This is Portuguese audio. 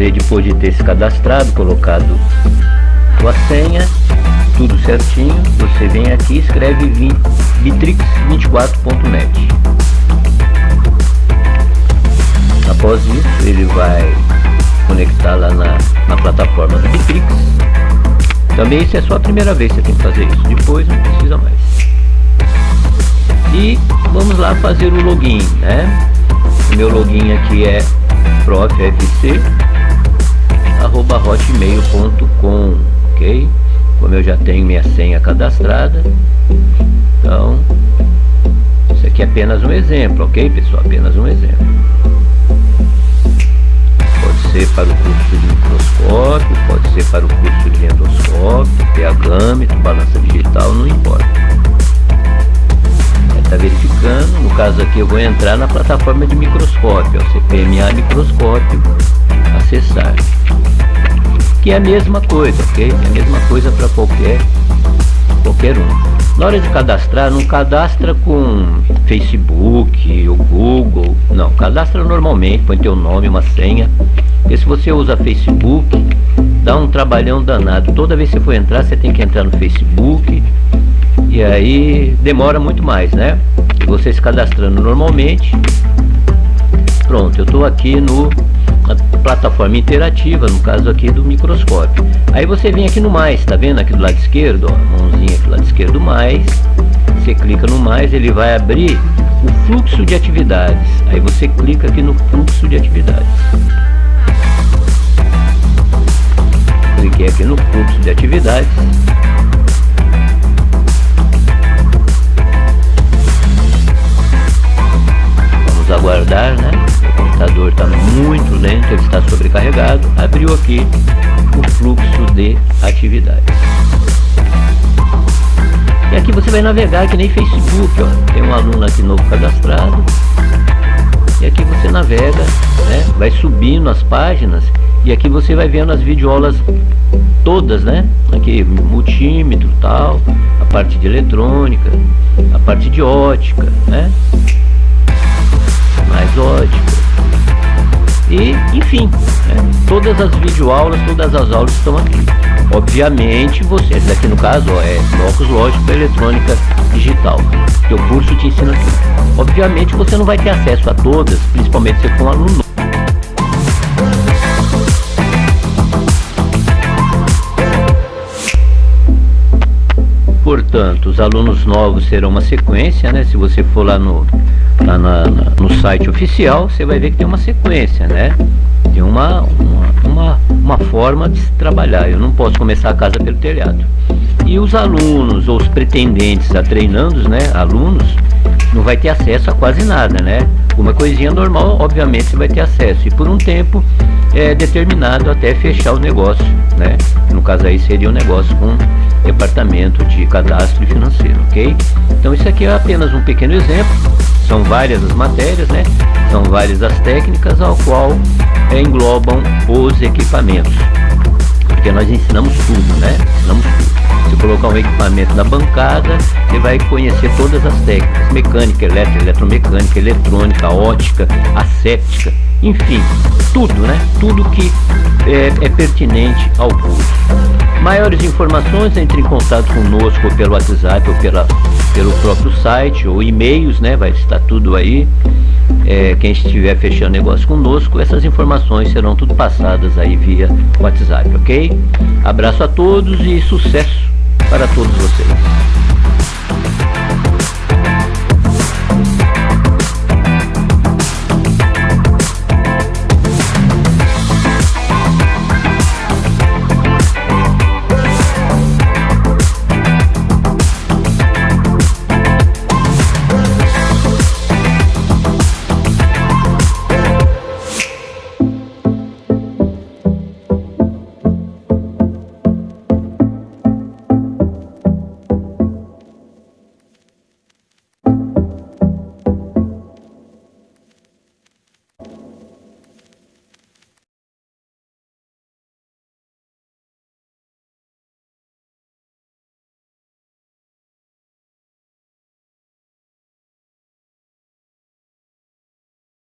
você, depois de ter se cadastrado, colocado sua senha, tudo certinho, você vem aqui e escreve bitrix24.net. Após isso, ele vai conectar lá na, na plataforma do Bitrix. Também isso é só a primeira vez que você tem que fazer isso, depois não precisa mais. E vamos lá fazer o login, né? O meu login aqui é profc arroba hotmail.com ok? Como eu já tenho minha senha cadastrada. Então isso aqui é apenas um exemplo ok pessoal? Apenas um exemplo. Pode ser para o curso de microscópio pode ser para o curso de endoscópio pH, balança digital não importa caso aqui eu vou entrar na plataforma de microscópio, ó, CPMA microscópio, acessar. Que é a mesma coisa, ok? É a mesma coisa para qualquer, qualquer um. Na hora de cadastrar, não cadastra com Facebook ou Google. Não, cadastra normalmente, põe teu nome, uma senha. Porque se você usa Facebook, dá um trabalhão danado. Toda vez que você for entrar, você tem que entrar no Facebook, e aí demora muito mais, né? Você se cadastrando normalmente. Pronto, eu estou aqui no plataforma interativa, no caso aqui do microscópio. Aí você vem aqui no mais, tá vendo aqui do lado esquerdo, ó, mãozinha aqui do lado esquerdo mais. Você clica no mais, ele vai abrir o fluxo de atividades. Aí você clica aqui no fluxo de atividades. Cliquei aqui no fluxo de atividades. aguardar, né? O computador está muito lento, ele está sobrecarregado. Abriu aqui o fluxo de atividades. E aqui você vai navegar que nem Facebook, ó. Tem um aluno aqui novo cadastrado. E aqui você navega, né? Vai subindo as páginas e aqui você vai vendo as videoaulas todas, né? Aqui multímetro, tal, a parte de eletrônica, a parte de ótica, né? mais ótica. Todas as videoaulas, todas as aulas estão aqui. Obviamente, você, aqui no caso, ó, é blocos lógicos para eletrônica digital, que o curso te ensina aqui. Obviamente, você não vai ter acesso a todas, principalmente se for um aluno Portanto, os alunos novos serão uma sequência, né? Se você for lá no, lá na, na, no site oficial, você vai ver que tem uma sequência, né? Tem uma, uma, forma de se trabalhar. Eu não posso começar a casa pelo telhado. E os alunos ou os pretendentes a treinandos, né? Alunos, não vai ter acesso a quase nada, né? Uma coisinha normal, obviamente, você vai ter acesso. E por um tempo é determinado até fechar o negócio, né? No caso aí seria um negócio com departamento de cadastro financeiro, ok? Então isso aqui é apenas um pequeno exemplo são várias as matérias, né? São várias as técnicas ao qual é, englobam os equipamentos. Porque nós ensinamos tudo, né? Ensinamos tudo. Se colocar um equipamento na bancada, você vai conhecer todas as técnicas, mecânica, elétrica, eletromecânica, eletrônica, ótica, asséptica, enfim, tudo, né? Tudo que é, é pertinente ao curso. Maiores informações, entre em contato conosco pelo WhatsApp ou pela, pelo próprio site ou e-mails, né? Vai estar tudo aí. É, quem estiver fechando negócio conosco, essas informações serão tudo passadas aí via WhatsApp, ok? Abraço a todos e sucesso para todos vocês.